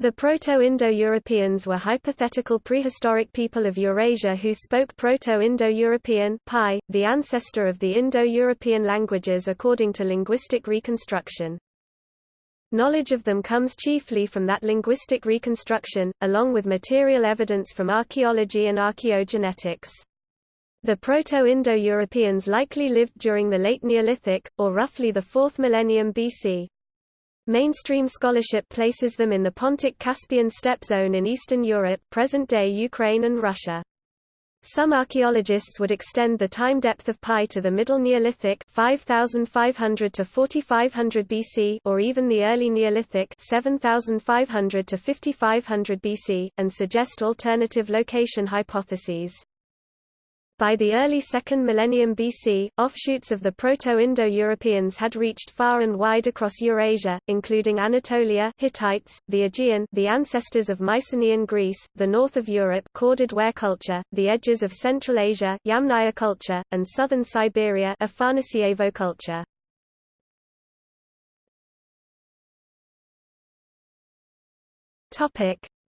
The Proto-Indo-Europeans were hypothetical prehistoric people of Eurasia who spoke Proto-Indo-European the ancestor of the Indo-European languages according to linguistic reconstruction. Knowledge of them comes chiefly from that linguistic reconstruction, along with material evidence from archaeology and archaeogenetics. The Proto-Indo-Europeans likely lived during the late Neolithic, or roughly the 4th millennium BC. Mainstream scholarship places them in the Pontic-Caspian steppe zone in Eastern Europe present-day Ukraine and Russia. Some archaeologists would extend the time depth of Pi to the Middle Neolithic 5500 to 4500 BC or even the Early Neolithic 7500 to 5500 BC, and suggest alternative location hypotheses. By the early 2nd millennium BC, offshoots of the Proto-Indo-Europeans had reached far and wide across Eurasia, including Anatolia Hittites, the Aegean the ancestors of Mycenaean Greece, the north of Europe corded ware culture, the edges of Central Asia Yamnaya culture, and southern Siberia Afanasievo culture.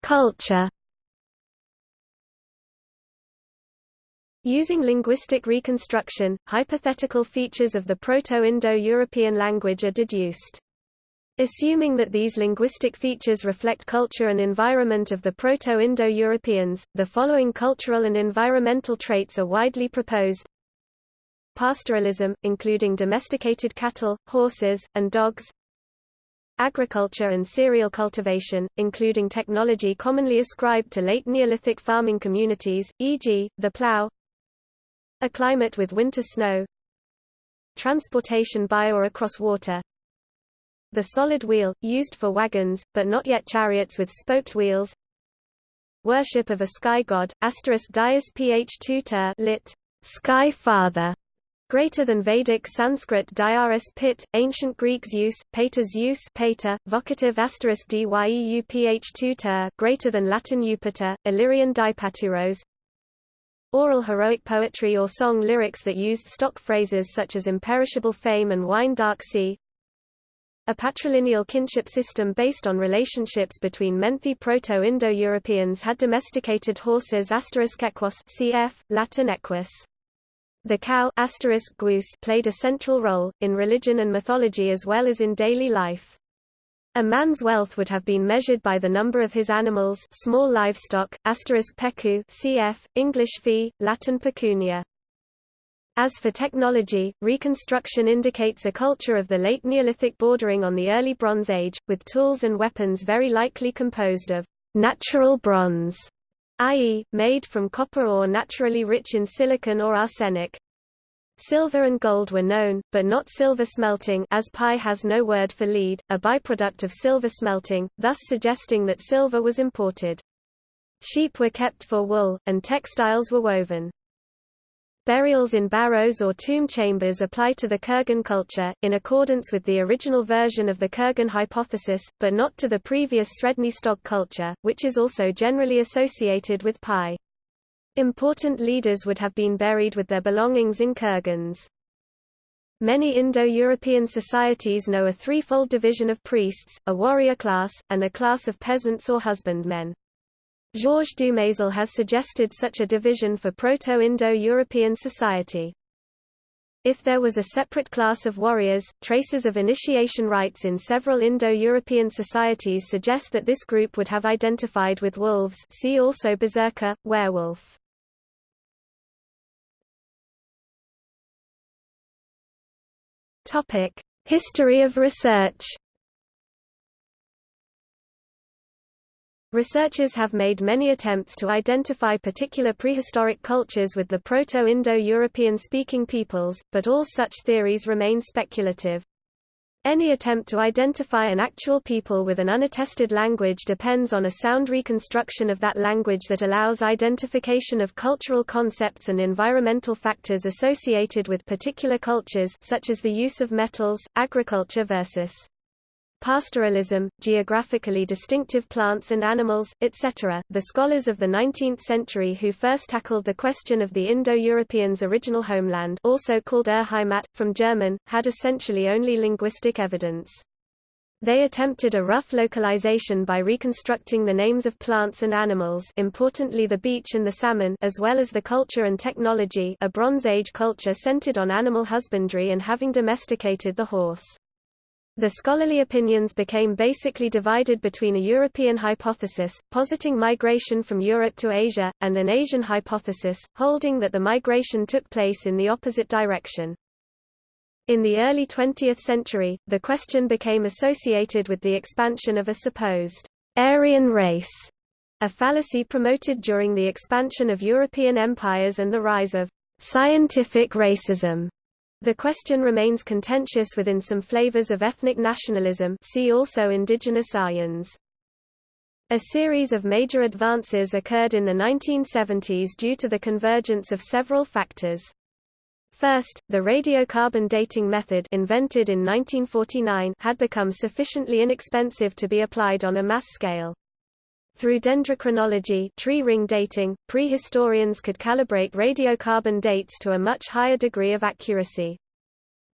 Culture Using linguistic reconstruction, hypothetical features of the Proto-Indo-European language are deduced. Assuming that these linguistic features reflect culture and environment of the Proto-Indo-Europeans, the following cultural and environmental traits are widely proposed. Pastoralism, including domesticated cattle, horses, and dogs. Agriculture and cereal cultivation, including technology commonly ascribed to late Neolithic farming communities, e.g., the plough. A climate with winter snow. Transportation by or across water. The solid wheel, used for wagons, but not yet chariots with spoked wheels. Worship of a sky god, asterisk dias ph2 ter lit. Sky Father, greater than Vedic Sanskrit Diaris Pit, Ancient Greek Zeus, Pater Zeus Pater, vocative asterisk dyeu ph2 greater than Latin Jupiter, Illyrian Deipaturos, Oral heroic poetry or song lyrics that used stock phrases such as imperishable fame and wine dark sea. A patrilineal kinship system based on relationships between Menthi Proto-Indo-Europeans had domesticated horses equus cf. Latin equus. The cow played a central role, in religion and mythology as well as in daily life. A man's wealth would have been measured by the number of his animals small livestock, asterisk pecu cf. English fee, Latin pecunia. As for technology, reconstruction indicates a culture of the late Neolithic bordering on the early Bronze Age, with tools and weapons very likely composed of natural bronze, i.e., made from copper or naturally rich in silicon or arsenic. Silver and gold were known, but not silver smelting as Pi has no word for lead, a byproduct of silver smelting, thus suggesting that silver was imported. Sheep were kept for wool, and textiles were woven. Burials in barrows or tomb chambers apply to the Kurgan culture, in accordance with the original version of the Kurgan hypothesis, but not to the previous Sredny Stog culture, which is also generally associated with Pi. Important leaders would have been buried with their belongings in kurgans. Many Indo-European societies know a threefold division of priests, a warrior class, and a class of peasants or husbandmen. Georges Dumézil has suggested such a division for Proto-Indo-European society. If there was a separate class of warriors, traces of initiation rites in several Indo-European societies suggest that this group would have identified with wolves see also berserker, werewolf. Topic: History of research. Researchers have made many attempts to identify particular prehistoric cultures with the Proto-Indo-European speaking peoples, but all such theories remain speculative. Any attempt to identify an actual people with an unattested language depends on a sound reconstruction of that language that allows identification of cultural concepts and environmental factors associated with particular cultures such as the use of metals, agriculture versus pastoralism, geographically distinctive plants and animals, etc. The scholars of the 19th century who first tackled the question of the Indo-Europeans' original homeland also called Urheimat, from German, had essentially only linguistic evidence. They attempted a rough localization by reconstructing the names of plants and animals importantly the beech and the salmon as well as the culture and technology a Bronze Age culture centered on animal husbandry and having domesticated the horse. The scholarly opinions became basically divided between a European hypothesis, positing migration from Europe to Asia, and an Asian hypothesis, holding that the migration took place in the opposite direction. In the early 20th century, the question became associated with the expansion of a supposed Aryan race, a fallacy promoted during the expansion of European empires and the rise of scientific racism. The question remains contentious within some flavors of ethnic nationalism see also indigenous Aryans. A series of major advances occurred in the 1970s due to the convergence of several factors. First, the radiocarbon dating method invented in 1949 had become sufficiently inexpensive to be applied on a mass scale. Through dendrochronology tree ring dating, prehistorians could calibrate radiocarbon dates to a much higher degree of accuracy.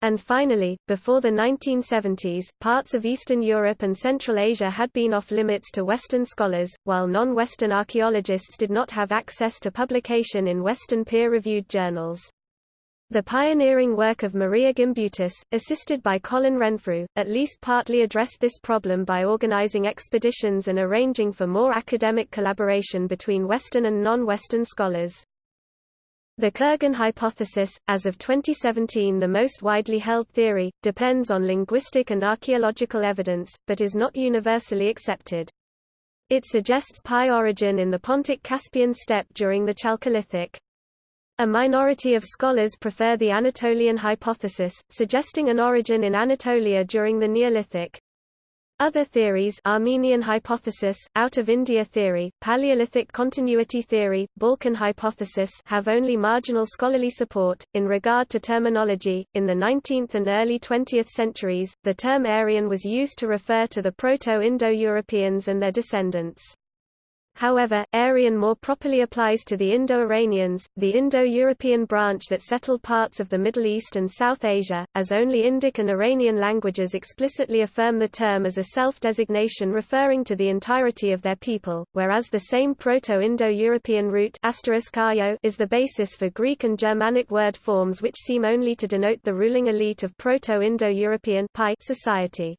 And finally, before the 1970s, parts of Eastern Europe and Central Asia had been off-limits to Western scholars, while non-Western archaeologists did not have access to publication in Western peer-reviewed journals. The pioneering work of Maria Gimbutas, assisted by Colin Renfrew, at least partly addressed this problem by organizing expeditions and arranging for more academic collaboration between Western and non-Western scholars. The Kurgan hypothesis, as of 2017 the most widely held theory, depends on linguistic and archaeological evidence, but is not universally accepted. It suggests Pi origin in the Pontic-Caspian steppe during the Chalcolithic. A minority of scholars prefer the Anatolian hypothesis, suggesting an origin in Anatolia during the Neolithic. Other theories Armenian hypothesis, out of India theory, Paleolithic continuity theory, Balkan hypothesis have only marginal scholarly support. In regard to terminology, in the 19th and early 20th centuries, the term Aryan was used to refer to the Proto-Indo-Europeans and their descendants. However, Aryan more properly applies to the Indo-Iranians, the Indo-European branch that settled parts of the Middle East and South Asia, as only Indic and Iranian languages explicitly affirm the term as a self-designation referring to the entirety of their people, whereas the same Proto-Indo-European root is the basis for Greek and Germanic word forms which seem only to denote the ruling elite of Proto-Indo-European society.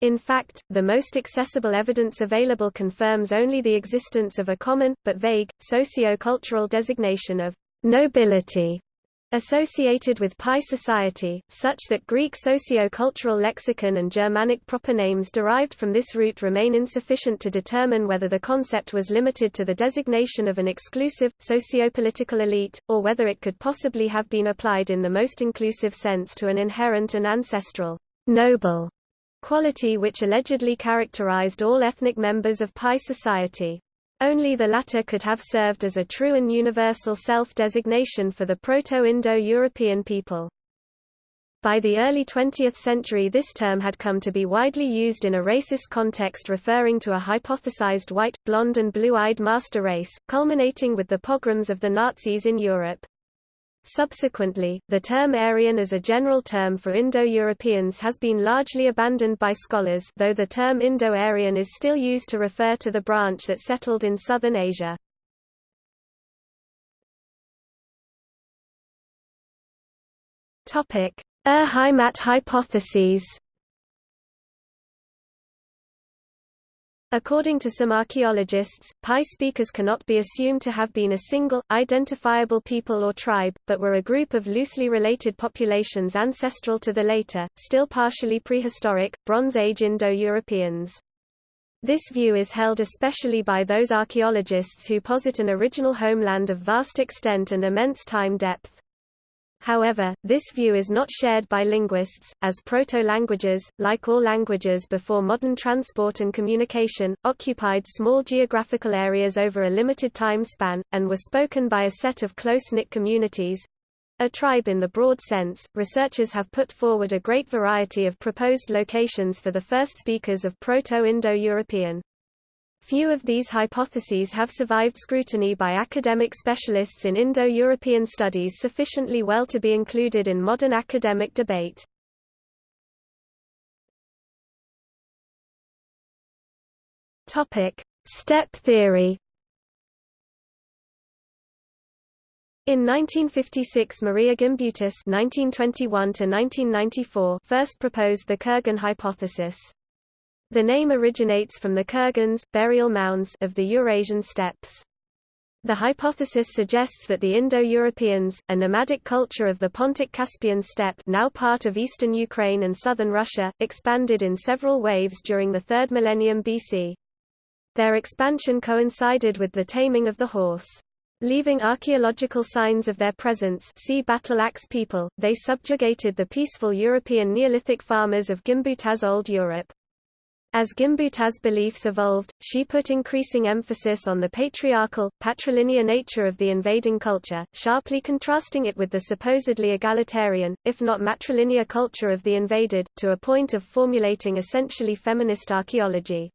In fact, the most accessible evidence available confirms only the existence of a common, but vague, socio-cultural designation of nobility associated with Pi society, such that Greek socio-cultural lexicon and Germanic proper names derived from this root remain insufficient to determine whether the concept was limited to the designation of an exclusive, socio-political elite, or whether it could possibly have been applied in the most inclusive sense to an inherent and ancestral noble quality which allegedly characterized all ethnic members of Pi society. Only the latter could have served as a true and universal self-designation for the Proto-Indo-European people. By the early 20th century this term had come to be widely used in a racist context referring to a hypothesized white, blonde and blue-eyed master race, culminating with the pogroms of the Nazis in Europe. Subsequently, the term Aryan as a general term for Indo-Europeans has been largely abandoned by scholars though the term Indo-Aryan is still used to refer to the branch that settled in southern Asia. Urheimat hypotheses According to some archaeologists, Pi speakers cannot be assumed to have been a single, identifiable people or tribe, but were a group of loosely related populations ancestral to the later, still partially prehistoric, Bronze Age Indo-Europeans. This view is held especially by those archaeologists who posit an original homeland of vast extent and immense time depth. However, this view is not shared by linguists, as proto-languages, like all languages before modern transport and communication, occupied small geographical areas over a limited time span, and were spoken by a set of close-knit communities. A tribe in the broad sense, researchers have put forward a great variety of proposed locations for the first speakers of Proto-Indo-European. Few of these hypotheses have survived scrutiny by academic specialists in Indo-European studies sufficiently well to be included in modern academic debate. Steppe theory. In 1956 Maria Gimbutas (1921–1994) first proposed the Kurgan hypothesis. The name originates from the kurgans, burial mounds of the Eurasian steppes. The hypothesis suggests that the Indo-Europeans, a nomadic culture of the Pontic-Caspian steppe now part of eastern Ukraine and southern Russia, expanded in several waves during the 3rd millennium BC. Their expansion coincided with the taming of the horse. Leaving archaeological signs of their presence see battle axe people, they subjugated the peaceful European Neolithic farmers of Gimbutas Old Europe. As Gimbutas beliefs evolved, she put increasing emphasis on the patriarchal, patrilinear nature of the invading culture, sharply contrasting it with the supposedly egalitarian, if not matrilinear culture of the invaded, to a point of formulating essentially feminist archaeology.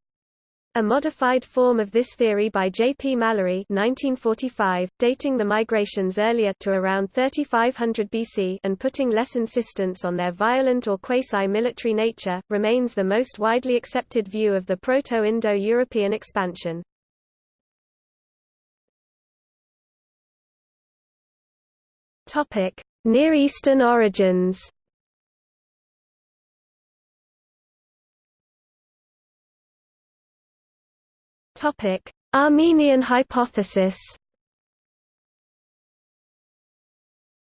A modified form of this theory by J. P. Mallory 1945, dating the migrations earlier to around 3500 BC and putting less insistence on their violent or quasi-military nature, remains the most widely accepted view of the Proto-Indo-European expansion. Near Eastern origins Topic: Armenian hypothesis.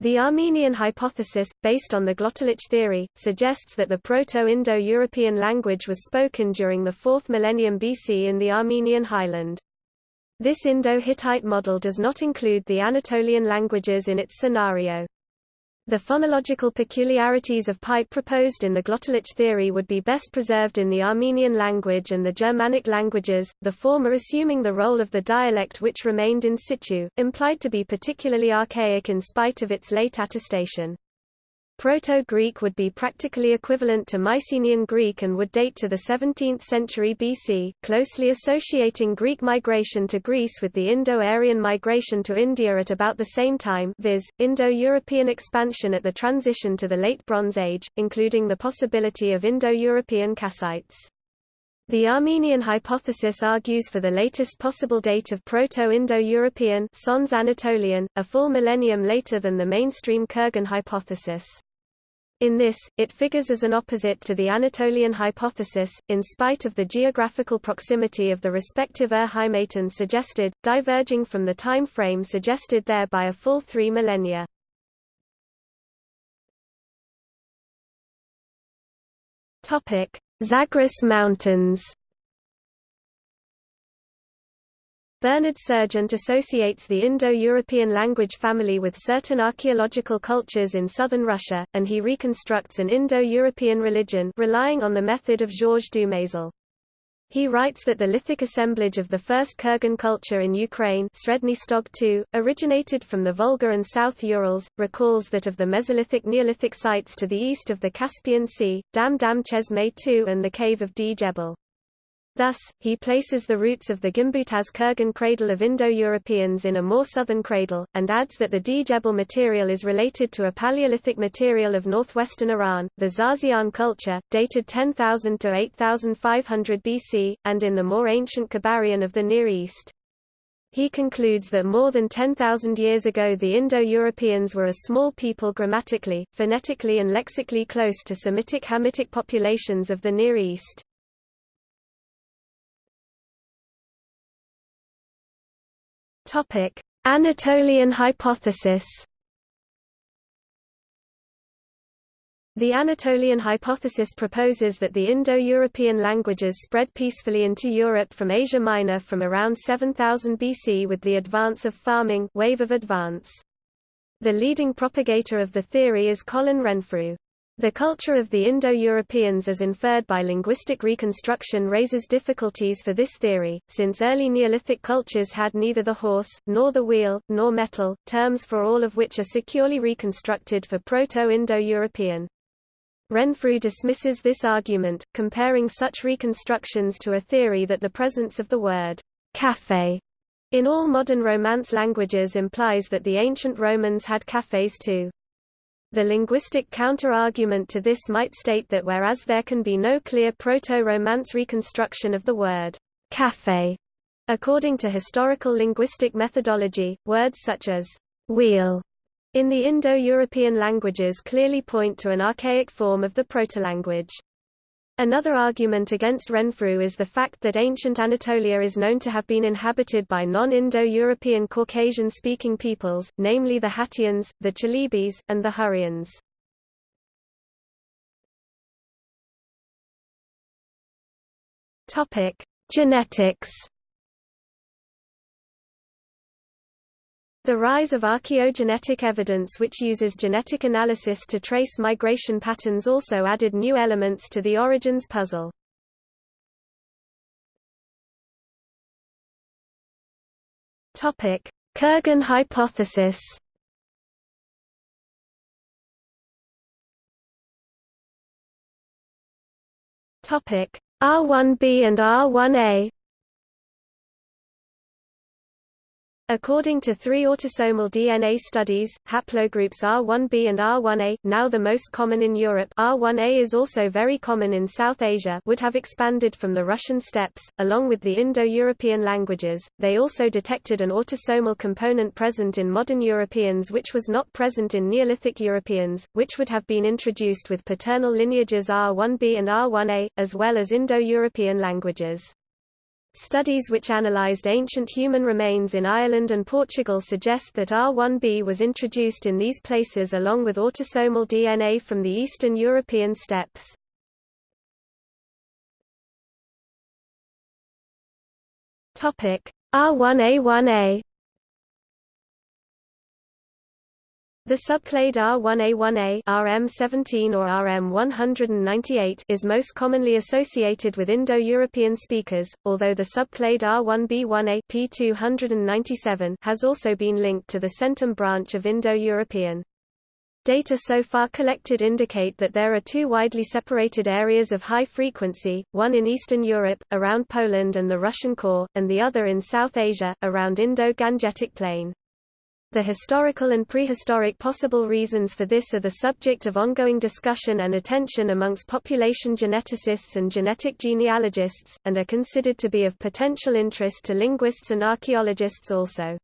The Armenian hypothesis, based on the Glottalic theory, suggests that the Proto-Indo-European language was spoken during the 4th millennium BC in the Armenian highland. This Indo-Hittite model does not include the Anatolian languages in its scenario. The phonological peculiarities of pipe proposed in the Glottalic theory would be best preserved in the Armenian language and the Germanic languages, the former assuming the role of the dialect which remained in situ, implied to be particularly archaic in spite of its late attestation. Proto-Greek would be practically equivalent to Mycenaean Greek and would date to the 17th century BC, closely associating Greek migration to Greece with the Indo-Aryan migration to India at about the same time viz., Indo-European expansion at the transition to the Late Bronze Age, including the possibility of Indo-European Kassites. The Armenian hypothesis argues for the latest possible date of Proto-Indo-European a full millennium later than the mainstream Kurgan hypothesis. In this, it figures as an opposite to the Anatolian hypothesis, in spite of the geographical proximity of the respective Ur suggested, diverging from the time frame suggested there by a full three millennia. Zagros Mountains Bernard Sergent associates the Indo-European language family with certain archaeological cultures in southern Russia, and he reconstructs an Indo-European religion relying on the method of Georges Dumézil. He writes that the lithic assemblage of the first Kurgan culture in Ukraine Sredny Stog II, originated from the Volga and South Urals, recalls that of the Mesolithic Neolithic sites to the east of the Caspian Sea, Dam Dam Cheshme II and the cave of Djebel. Thus, he places the roots of the Gimbutas Kurgan cradle of Indo-Europeans in a more southern cradle, and adds that the Djebel material is related to a Paleolithic material of northwestern Iran, the Zarzian culture, dated 10,000 to 8,500 BC, and in the more ancient Kebarian of the Near East. He concludes that more than 10,000 years ago the Indo-Europeans were a small people grammatically, phonetically and lexically close to Semitic Hamitic populations of the Near East. Topic: Anatolian hypothesis. The Anatolian hypothesis proposes that the Indo-European languages spread peacefully into Europe from Asia Minor from around 7000 BC with the advance of farming wave of advance. The leading propagator of the theory is Colin Renfrew. The culture of the Indo-Europeans as inferred by linguistic reconstruction raises difficulties for this theory, since early Neolithic cultures had neither the horse, nor the wheel, nor metal, terms for all of which are securely reconstructed for Proto-Indo-European. Renfrew dismisses this argument, comparing such reconstructions to a theory that the presence of the word café in all modern Romance languages implies that the ancient Romans had cafés too. The linguistic counter-argument to this might state that whereas there can be no clear Proto-Romance reconstruction of the word cafe. According to historical linguistic methodology, words such as wheel in the Indo-European languages clearly point to an archaic form of the proto-language. Another argument against Renfrew is the fact that ancient Anatolia is known to have been inhabited by non-Indo-European Caucasian-speaking peoples, namely the Hattians, the Chalybes, and the Hurrians. Genetics The rise of archaeogenetic evidence which uses genetic analysis to trace migration patterns also added new elements to the origins puzzle. Kurgan hypothesis R1b and R1a According to three autosomal DNA studies, haplogroups R1b and R1a, now the most common in Europe R1a is also very common in South Asia would have expanded from the Russian steppes, along with the Indo-European languages. They also detected an autosomal component present in modern Europeans which was not present in Neolithic Europeans, which would have been introduced with paternal lineages R1b and R1a, as well as Indo-European languages. Studies which analyzed ancient human remains in Ireland and Portugal suggest that R1b was introduced in these places along with autosomal DNA from the Eastern European steppes. R1A1A The subclade R1A1A RM17 or RM198 is most commonly associated with Indo-European speakers, although the subclade R1B1A P297 has also been linked to the centum branch of Indo-European. Data so far collected indicate that there are two widely separated areas of high frequency, one in Eastern Europe, around Poland and the Russian core, and the other in South Asia, around Indo-Gangetic Plain. The historical and prehistoric possible reasons for this are the subject of ongoing discussion and attention amongst population geneticists and genetic genealogists, and are considered to be of potential interest to linguists and archaeologists also.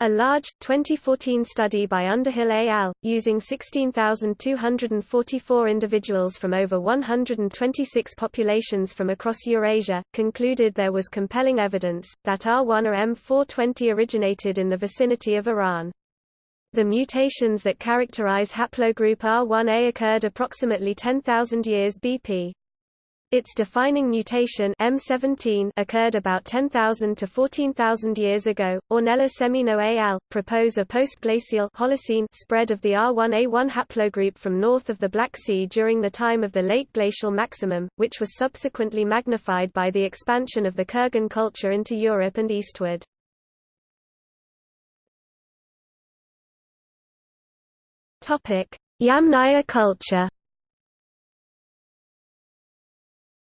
A large, 2014 study by Underhill et al., using 16,244 individuals from over 126 populations from across Eurasia, concluded there was compelling evidence, that R1 or M420 originated in the vicinity of Iran. The mutations that characterize haplogroup R1a occurred approximately 10,000 years BP. Its defining mutation M17 occurred about 10,000 to 14,000 years ago. Ornella Semino et al. propose a postglacial Holocene spread of the R1A1 haplogroup from north of the Black Sea during the time of the late glacial maximum, which was subsequently magnified by the expansion of the Kurgan culture into Europe and eastward. Topic: Yamnaya culture.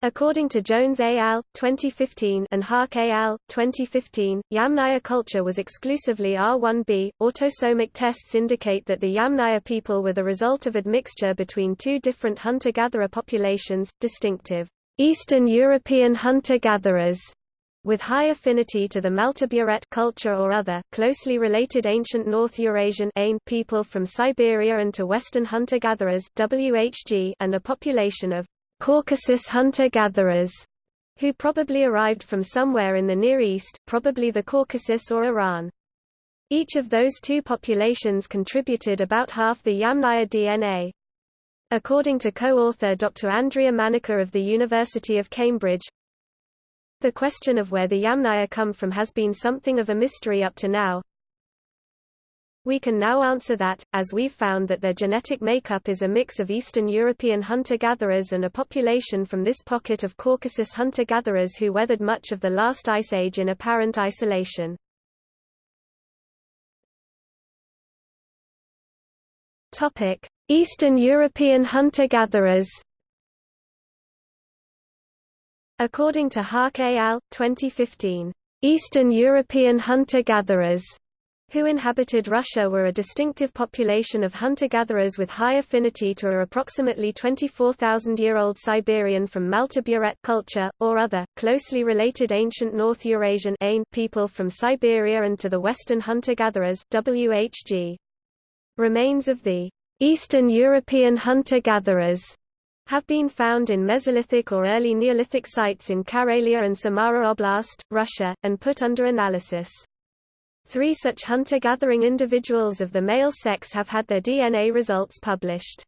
According to Jones et al. 2015 and Haak et al. 2015, Yamnaya culture was exclusively R1b. Autosomic tests indicate that the Yamnaya people were the result of admixture between two different hunter-gatherer populations, distinctive Eastern European hunter-gatherers with high affinity to the Malta-Buret culture or other, closely related ancient North Eurasian people from Siberia and to Western hunter-gatherers and a population of Caucasus hunter-gatherers, who probably arrived from somewhere in the Near East, probably the Caucasus or Iran. Each of those two populations contributed about half the Yamnaya DNA. According to co-author Dr. Andrea Manica of the University of Cambridge, the question of where the Yamnaya come from has been something of a mystery up to now, we can now answer that, as we've found that their genetic makeup is a mix of Eastern European hunter-gatherers and a population from this pocket of Caucasus hunter-gatherers who weathered much of the last ice age in apparent isolation. Eastern European hunter-gatherers According to et al., 2015, Eastern European hunter-gatherers who inhabited Russia were a distinctive population of hunter-gatherers with high affinity to a approximately 24,000-year-old Siberian from Malta Buret culture, or other, closely related ancient North Eurasian people from Siberia and to the Western hunter-gatherers WHG. Remains of the Eastern European hunter-gatherers have been found in Mesolithic or early Neolithic sites in Karelia and Samara Oblast, Russia, and put under analysis. Three such hunter-gathering individuals of the male sex have had their DNA results published.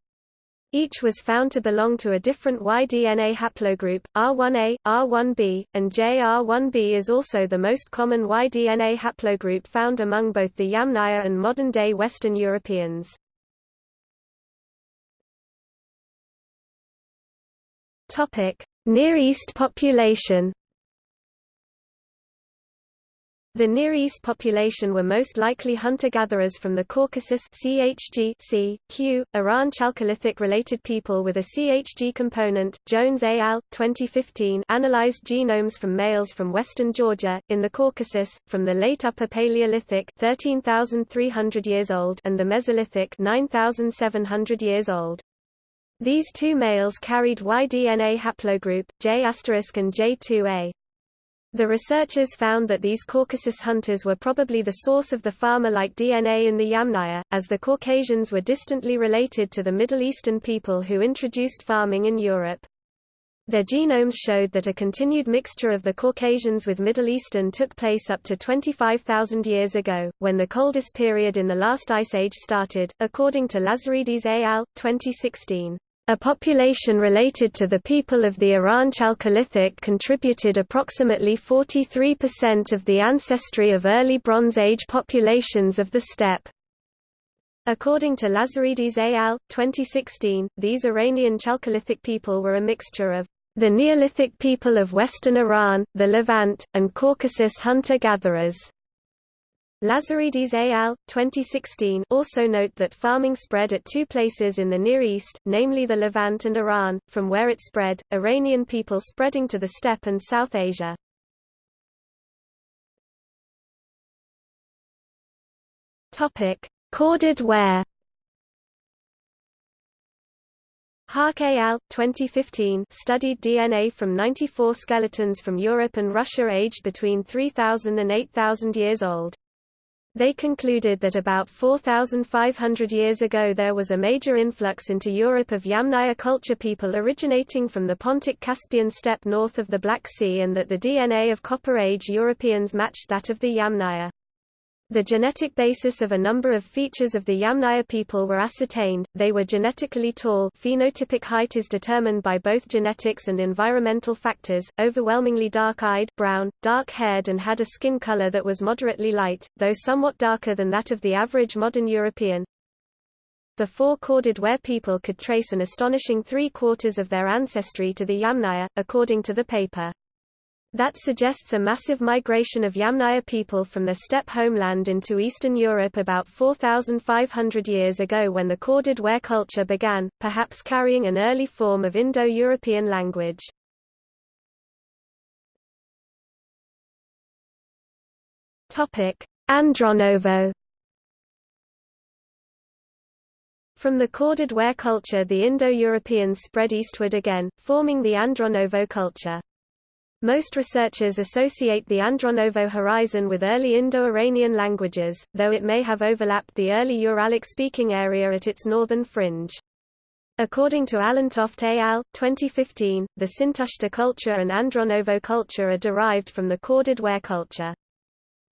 Each was found to belong to a different Y-DNA haplogroup, R1a, R1b, and JR1b is also the most common Y-DNA haplogroup found among both the Yamnaya and modern-day Western Europeans. Near East population the Near East population were most likely hunter-gatherers from the Caucasus CHG C, Q, Iran Chalcolithic related people with a CHG component. Jones et al. 2015 analyzed genomes from males from western Georgia, in the Caucasus, from the late Upper Paleolithic 13,300 years old and the Mesolithic 9,700 years old. These two males carried Y-DNA haplogroup, J** and J2A. The researchers found that these Caucasus hunters were probably the source of the farmer-like DNA in the Yamnaya, as the Caucasians were distantly related to the Middle Eastern people who introduced farming in Europe. Their genomes showed that a continued mixture of the Caucasians with Middle Eastern took place up to 25,000 years ago, when the coldest period in the last ice age started, according to Lazaridis et al. 2016. A population related to the people of the Iran Chalcolithic contributed approximately 43% of the ancestry of early Bronze Age populations of the steppe. According to Lazaridis et al. 2016, these Iranian Chalcolithic people were a mixture of the Neolithic people of western Iran, the Levant, and Caucasus hunter-gatherers. Lazaridis al. 2016 also note that farming spread at two places in the Near East, namely the Levant and Iran, from where it spread, Iranian people spreading to the steppe and South Asia. Corded ware et al. 2015 studied DNA from 94 skeletons from Europe and Russia aged between 3,000 and 8,000 years old. They concluded that about 4,500 years ago there was a major influx into Europe of Yamnaya culture people originating from the Pontic Caspian steppe north of the Black Sea and that the DNA of Copper Age Europeans matched that of the Yamnaya. The genetic basis of a number of features of the Yamnaya people were ascertained, they were genetically tall phenotypic height is determined by both genetics and environmental factors, overwhelmingly dark-eyed brown, dark-haired and had a skin color that was moderately light, though somewhat darker than that of the average modern European. The four-corded ware people could trace an astonishing three-quarters of their ancestry to the Yamnaya, according to the paper. That suggests a massive migration of Yamnaya people from their steppe homeland into Eastern Europe about 4,500 years ago when the corded ware culture began, perhaps carrying an early form of Indo-European language. Andronovo From the corded ware culture the Indo-Europeans spread eastward again, forming the Andronovo culture. Most researchers associate the Andronovo horizon with early Indo-Iranian languages, though it may have overlapped the early Uralic-speaking area at its northern fringe. According to Allentoft et al. 2015, the Sintashta culture and Andronovo culture are derived from the corded ware culture.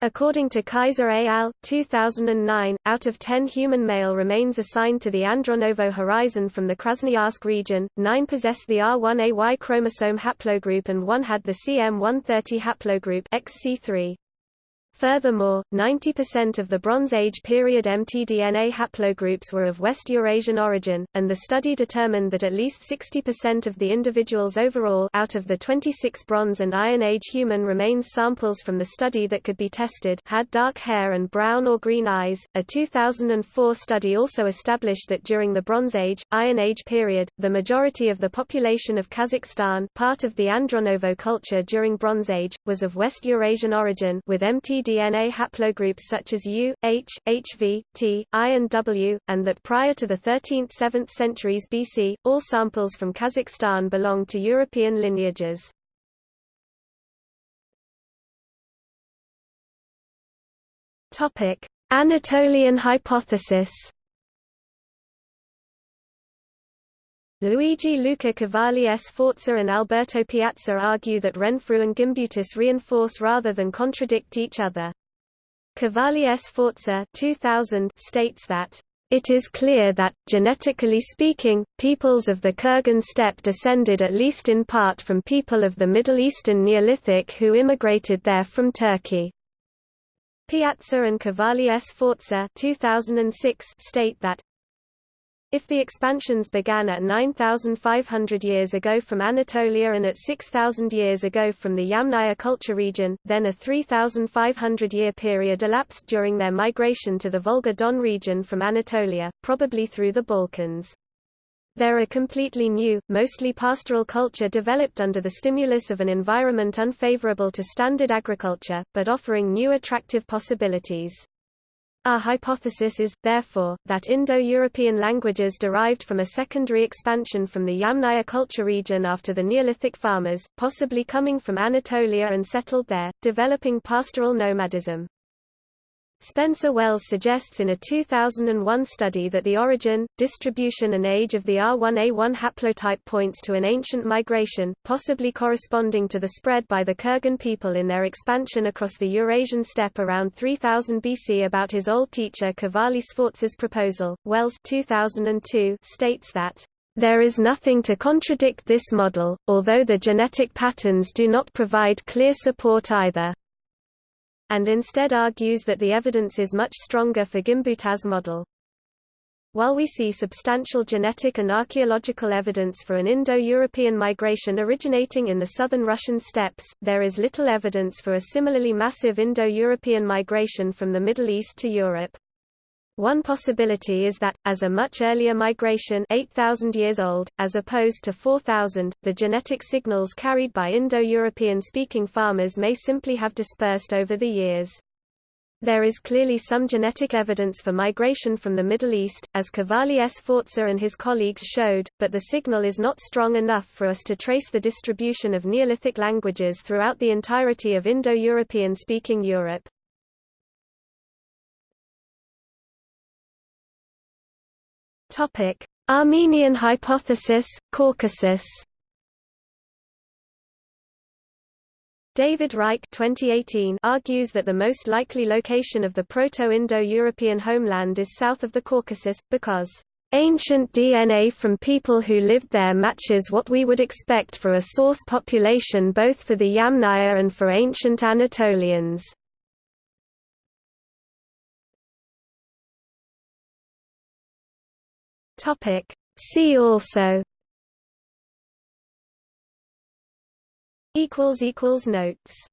According to Keyser et al. 2009, out of 10 human male remains assigned to the Andronovo horizon from the Krasnoyarsk region, 9 possessed the R1a Y chromosome haplogroup and 1 had the CM130 haplogroup XC3. Furthermore, 90% of the Bronze Age period mtDNA haplogroups were of West Eurasian origin, and the study determined that at least 60% of the individuals overall out of the 26 Bronze and Iron Age human remains samples from the study that could be tested had dark hair and brown or green eyes. A 2004 study also established that during the Bronze Age, Iron Age period, the majority of the population of Kazakhstan, part of the Andronovo culture during Bronze Age, was of West Eurasian origin with MT DNA haplogroups such as U, H, HV, T, I and W, and that prior to the 13th–7th centuries BC, all samples from Kazakhstan belonged to European lineages. Anatolian hypothesis Luigi Luca Cavalli Sforza and Alberto Piazza argue that Renfrew and Gimbutas reinforce rather than contradict each other. Cavalli Sforza 2000 states that it is clear that, genetically speaking, peoples of the Kurgan steppe descended at least in part from people of the Middle Eastern Neolithic who immigrated there from Turkey. Piazza and Cavalli Sforza 2006 state that if the expansions began at 9,500 years ago from Anatolia and at 6,000 years ago from the Yamnaya culture region, then a 3,500-year period elapsed during their migration to the Volga-Don region from Anatolia, probably through the Balkans. there a completely new, mostly pastoral culture developed under the stimulus of an environment unfavorable to standard agriculture, but offering new attractive possibilities. Our hypothesis is, therefore, that Indo-European languages derived from a secondary expansion from the Yamnaya culture region after the Neolithic farmers, possibly coming from Anatolia and settled there, developing pastoral nomadism. Spencer Wells suggests in a 2001 study that the origin, distribution and age of the R1A1 haplotype points to an ancient migration, possibly corresponding to the spread by the Kurgan people in their expansion across the Eurasian steppe around 3000 BC. About his old teacher Cavalli Sforza's proposal, Wells 2002 states that there is nothing to contradict this model, although the genetic patterns do not provide clear support either and instead argues that the evidence is much stronger for Gimbutas' model. While we see substantial genetic and archaeological evidence for an Indo-European migration originating in the southern Russian steppes, there is little evidence for a similarly massive Indo-European migration from the Middle East to Europe. One possibility is that, as a much earlier migration 8,000 years old, as opposed to 4,000, the genetic signals carried by Indo-European speaking farmers may simply have dispersed over the years. There is clearly some genetic evidence for migration from the Middle East, as Cavalli Sforza and his colleagues showed, but the signal is not strong enough for us to trace the distribution of Neolithic languages throughout the entirety of Indo-European speaking Europe. Topic: Armenian hypothesis, Caucasus. David Reich 2018 argues that the most likely location of the Proto-Indo-European homeland is south of the Caucasus, because Ancient DNA from people who lived there matches what we would expect for a source population both for the Yamnaya and for ancient Anatolians. Topic. See also equals equals notes